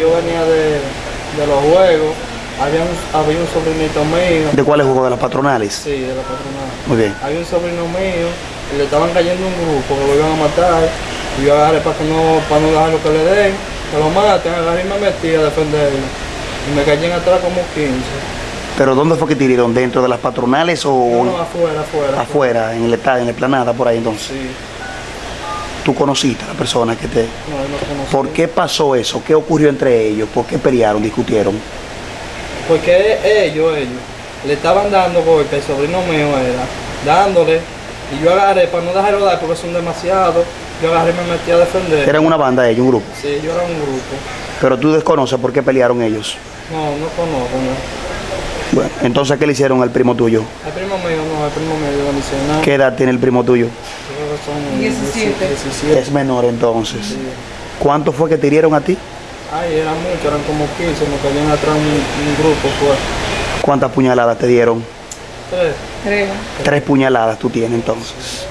yo venía de, de los juegos, había un, había un sobrinito mío, ¿De cuáles juegos? ¿De las patronales? sí, de la patronal. Muy bien. Había un sobrino mío y le estaban cayendo un grupo que lo iban a matar. Y yo agarré para que no, para no dejarlo que le den, que lo maten, agarré y me metí a defenderlo. Y me cayeron atrás como 15. ¿Pero dónde fue que tiraron? ¿Dentro de las patronales o No, no, afuera, afuera. afuera, en el estadio, en la planada, por ahí entonces? Sí, ¿Tú conociste a la persona que te... no, no conocí. ¿Por qué pasó eso? ¿Qué ocurrió entre ellos? ¿Por qué pelearon, discutieron? Porque ellos, ellos, le estaban dando golpe, el sobrino mío era, dándole. Y yo agarré para no dejarlo dar porque son demasiados. Yo agarré y me metí a defender. Eran una banda ellos, un grupo. Sí, yo era un grupo. Pero tú desconoces por qué pelearon ellos. No, no conozco, no. Bueno, entonces, ¿qué le hicieron al primo tuyo? El primo mío no, el primo mío yo no hice nada. ¿Qué edad tiene el primo tuyo? Yo creo que son 17. 17. Es menor entonces. Sí. ¿Cuánto fue que te hirieron a ti? Ay, eran muchos, eran como 15, me caían atrás un, un grupo, pues. ¿Cuántas puñaladas te dieron? Tres. Creo. Tres puñaladas tú tienes entonces.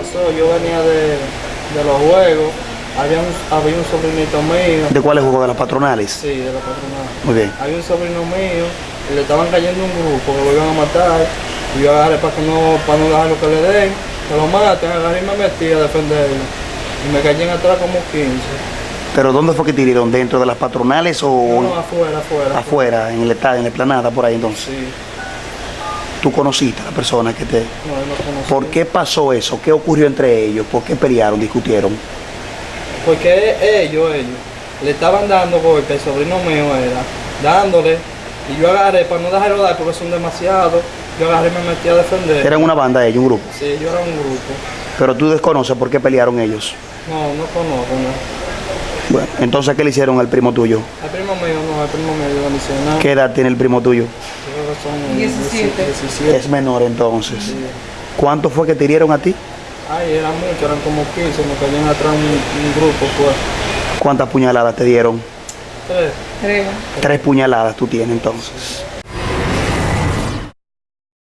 Pasó, yo venía de, de los juegos, había un, había un sobrinito mío. ¿De cuáles juegos? ¿De las patronales? Sí, de la patronal. Muy bien. Había un sobrino mío y le estaban cayendo un grupo que lo iban a matar. Y yo agarré para que no, para no dejarlo que le den, que lo maten, agarré y me metí a defenderlo. Y me cayeron atrás como 15. ¿Pero dónde fue que tiraron? ¿Dentro de las patronales No, o no, afuera, afuera. afuera, en el estadio, en la planada, por ahí entonces? Sí, ¿Tú conociste a la persona que te... no, no. ¿Por qué pasó eso? ¿Qué ocurrió entre ellos? ¿Por qué pelearon, discutieron? Porque ellos, ellos, le estaban dando golpe, el sobrino mío era, dándole. Y yo agarré para no dejarlo dar porque son demasiados. Yo agarré y me metí a defender. Eran una banda ellos, un grupo. Sí, yo era un grupo. Pero tú desconoces por qué pelearon ellos. No, no conozco, no. Bueno, entonces, ¿qué le hicieron al primo tuyo? El primo mío no, el primo mío yo no hice nada. ¿Qué edad tiene el primo tuyo? Yo creo que son 17. 17. Es menor entonces. Sí. ¿Cuánto fue que te hirieron a ti? Ay, eran muchos, eran como 15, me caían atrás un, un grupo, pues. ¿Cuántas puñaladas te dieron? Tres. Creo. Tres puñaladas tú tienes entonces.